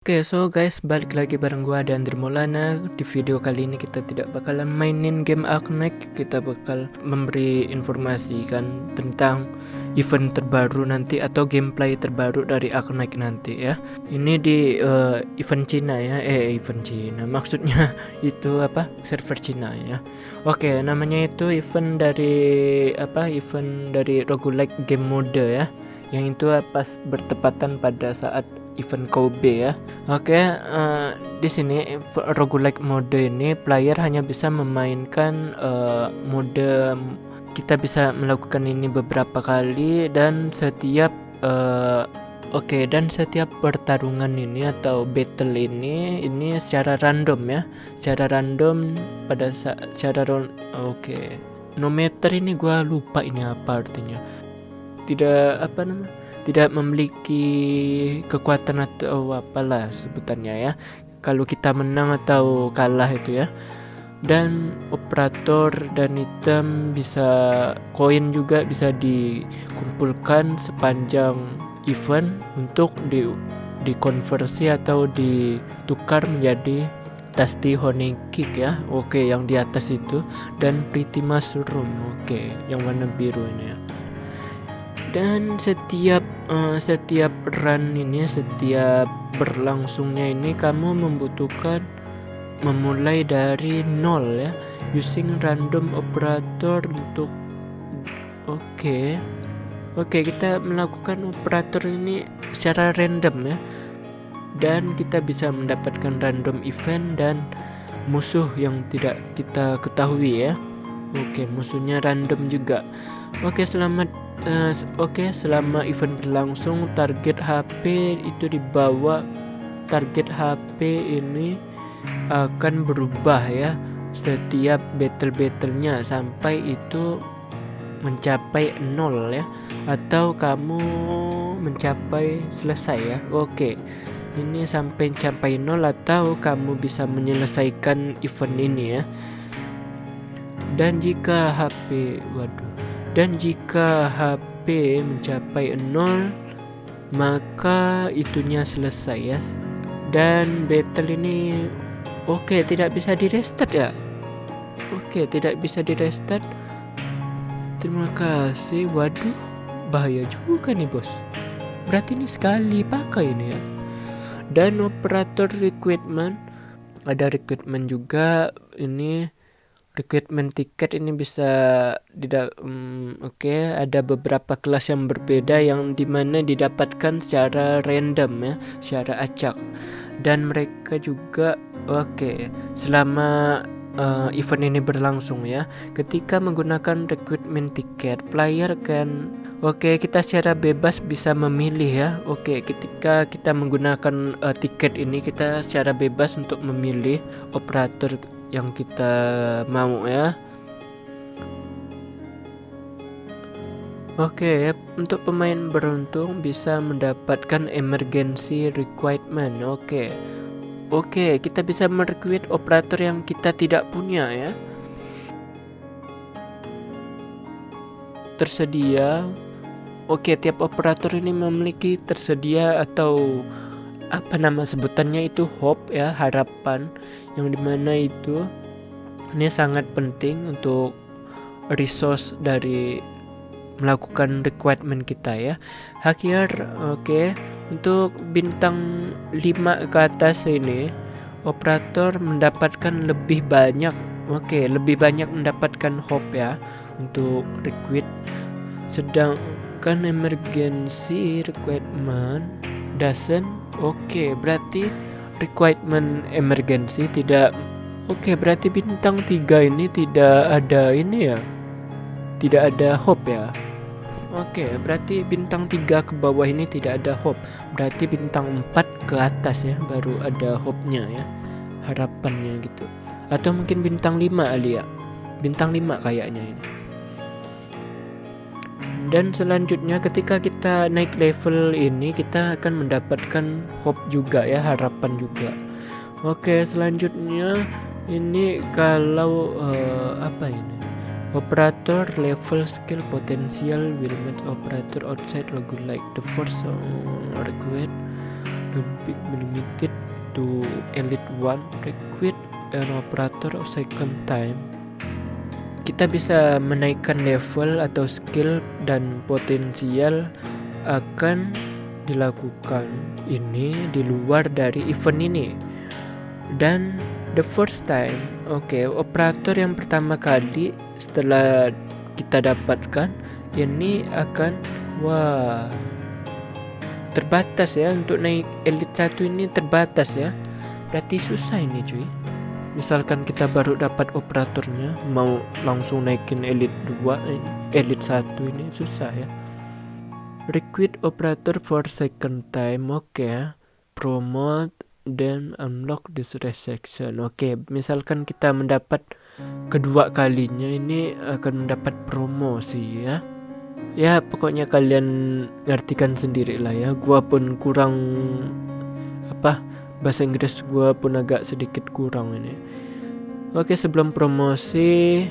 Oke, so guys, balik lagi bareng gua dan Maulana. Di video kali ini kita tidak bakalan mainin game Arknight, kita bakal memberi informasi kan tentang event terbaru nanti atau gameplay terbaru dari Arknight nanti ya. Ini di uh, event Cina ya, eh event Cina. Maksudnya itu apa? Server Cina ya. Oke, namanya itu event dari apa? Event dari roguelike game mode ya. Yang itu pas bertepatan pada saat event Kobe ya. Oke, uh, eh, di sini roguelike mode ini player hanya bisa memainkan uh, mode kita bisa melakukan ini beberapa kali dan setiap uh, Oke, okay, dan setiap pertarungan ini atau battle ini ini secara random ya. Secara random pada secara oke. Okay. No meter ini gua lupa ini apa artinya. Tidak apa namanya? Tidak memiliki kekuatan atau apalah sebutannya ya. Kalau kita menang atau kalah itu ya. Dan operator dan item bisa koin juga bisa dikumpulkan sepanjang event untuk di dikonversi atau ditukar menjadi Tasty Honey Kick ya. Oke yang di atas itu. Dan Pretty Mushroom oke. Yang warna biru ini ya dan setiap uh, setiap run ini setiap berlangsungnya ini kamu membutuhkan memulai dari nol ya using random operator untuk oke okay. oke okay, kita melakukan operator ini secara random ya dan kita bisa mendapatkan random event dan musuh yang tidak kita ketahui ya oke okay, musuhnya random juga oke selamat uh, oke okay, selama event berlangsung target HP itu dibawa target HP ini akan berubah ya setiap battle-battlenya sampai itu mencapai nol ya atau kamu mencapai selesai ya. Oke ini sampai mencapai nol atau kamu bisa menyelesaikan event ini ya. Dan jika HP waduh dan jika HP mencapai 0 maka itunya selesai ya. Dan battle ini oke okay, tidak bisa di restart ya? Oke okay, tidak bisa di restart terima kasih. Waduh bahaya juga nih bos. Berarti ini sekali pakai ini ya? Dan operator recruitment ada recruitment juga. Ini recruitment tiket ini bisa tidak um, oke okay, ada beberapa kelas yang berbeda yang di mana didapatkan secara random ya secara acak dan mereka juga oke okay, selama uh, event ini berlangsung ya ketika menggunakan recruitment tiket player kan Oke, okay, kita secara bebas bisa memilih ya. Oke, okay, ketika kita menggunakan uh, tiket ini kita secara bebas untuk memilih operator yang kita mau ya Oke, okay, untuk pemain beruntung bisa mendapatkan emergency requirement. Oke. Okay. Oke, okay, kita bisa merekrut operator yang kita tidak punya ya. Tersedia. Oke, tiap operator ini memiliki tersedia atau apa nama sebutannya itu? Hope ya harapan. Yang di mana itu ini sangat penting untuk resource dari melakukan requirement kita ya. Hakir oke. Okay. untuk bintang 5 ke atas ini operator mendapatkan lebih banyak oke okay, lebih banyak mendapatkan hope ya untuk recruit sedangkan emergency requirement doesn't oke berarti requirement emergency tidak oke berarti bintang tiga ini tidak ada ini ya tidak ada hope ya Oke, berarti bintang tiga ke bawah ini tidak ada hope. Berarti bintang empat ke atas ya, baru ada hope-nya ya. Harapannya gitu. Atau mungkin bintang lima Alia. Bintang lima kayaknya ini dan selanjutnya ketika kita naik level ini kita akan mendapatkan hope juga ya harapan juga. Oke selanjutnya ini kalau uh, apa ini? Operator level skill potential will match operator outside logo like the first uh, required lebih limited to elite one recruit an operator second time kita bisa menaikkan level atau skill dan potensial akan dilakukan ini di luar dari event ini. Dan the first time oke okay, operator yang pertama kali setelah kita dapatkan ini akan wah terbatas ya untuk naik elite satu ini terbatas ya. Berarti susah ini cuy misalkan kita baru dapat operatornya mau langsung naikin elite 2 eh, elite 1 ini susah ya recruit operator for second time oke okay. promote then unlock this resection oke okay. misalkan kita mendapat kedua kalinya ini akan mendapat promosi ya ya pokoknya kalian ngartikan sendiri lah ya gua pun kurang apa bahasa Inggris gue pun agak sedikit kurang ini. Oke sebelum promosi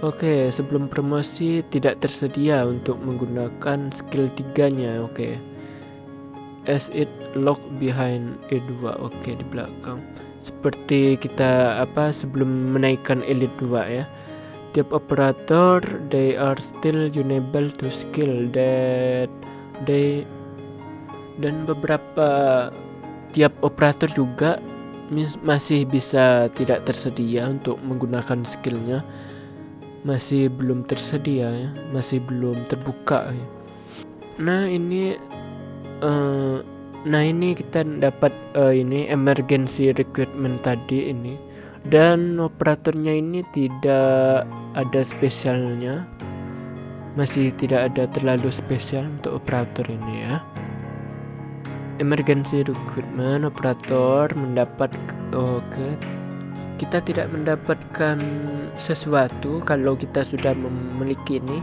oke sebelum promosi tidak tersedia untuk menggunakan skill tiganya oke. As it lock behind E2 oke di belakang. Seperti kita apa sebelum menaikkan elite 2 ya. Tiap operator they are still unable to skill that they dan beberapa tiap operator juga masih bisa tidak tersedia untuk menggunakan skillnya. Masih belum tersedia ya masih belum terbuka ya. nah ini uh, nah ini kita dapat uh, ini emergency recruitment tadi ini. Dan operatornya ini tidak ada spesialnya. Masih tidak ada terlalu spesial untuk operator ini ya emergency recruitment operator mendapat oke okay. kita tidak mendapatkan sesuatu kalau kita sudah memiliki ini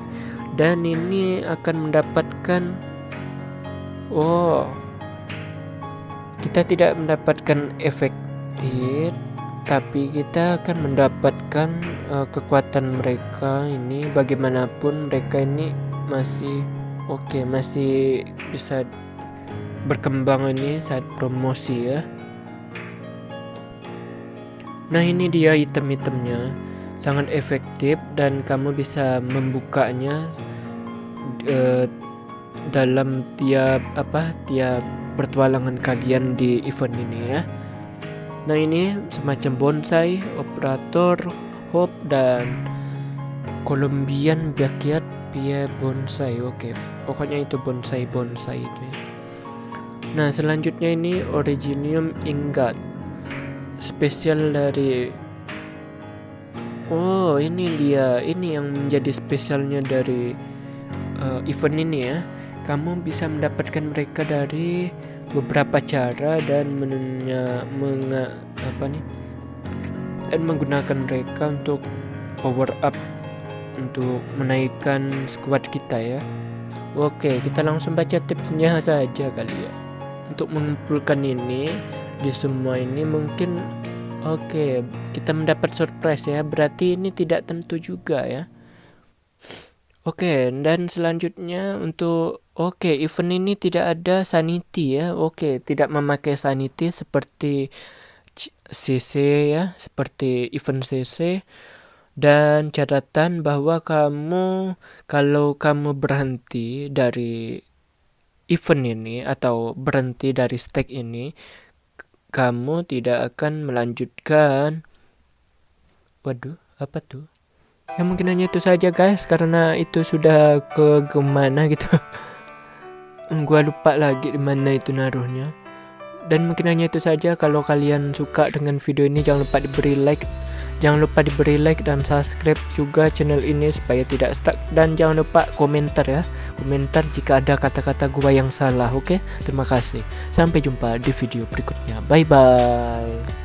dan ini akan mendapatkan oh kita tidak mendapatkan efektif tapi kita akan mendapatkan uh, kekuatan mereka ini bagaimanapun mereka ini masih oke okay, masih bisa berkembang ini saat promosi ya. Nah ini dia item-itemnya. Sangat efektif dan kamu bisa membukanya uh, dalam tiap apa tiap pertualangan kalian di event ini ya. Nah ini semacam bonsai operator hope dan Colombian backyard pia bonsai. Oke pokoknya itu bonsai bonsai itu ya Nah selanjutnya ini Originium Ingot Spesial dari Oh ini dia. Ini yang menjadi spesialnya dari uh, event ini ya. Kamu bisa mendapatkan mereka dari beberapa cara dan menunya menga, apa nih? Dan menggunakan mereka untuk power up untuk menaikkan squad kita ya. Oke kita langsung baca tipsnya saja kali ya untuk mengumpulkan ini di semua ini mungkin oke okay, kita mendapat surprise ya. Berarti ini tidak tentu juga ya. Oke okay, dan selanjutnya untuk oke okay, event ini tidak ada sanity ya. Oke okay, tidak memakai sanity seperti CC ya seperti event CC dan catatan bahwa kamu kalau kamu berhenti dari event ini atau berhenti dari stake ini, kamu tidak akan melanjutkan. Waduh, apa tuh? Ya mungkin hanya itu saja guys, karena itu sudah ke ke mana gitu. Gua lupa lagi di mana itu naruhnya. Dan mungkin hanya itu saja. Kalau kalian suka dengan video ini, jangan lupa diberi like Jangan lupa diberi like dan subscribe juga channel ini supaya tidak stuck dan jangan lupa komentar ya. Komentar jika ada kata-kata gua yang salah, oke? Okay? Terima kasih. Sampai jumpa di video berikutnya. Bye bye.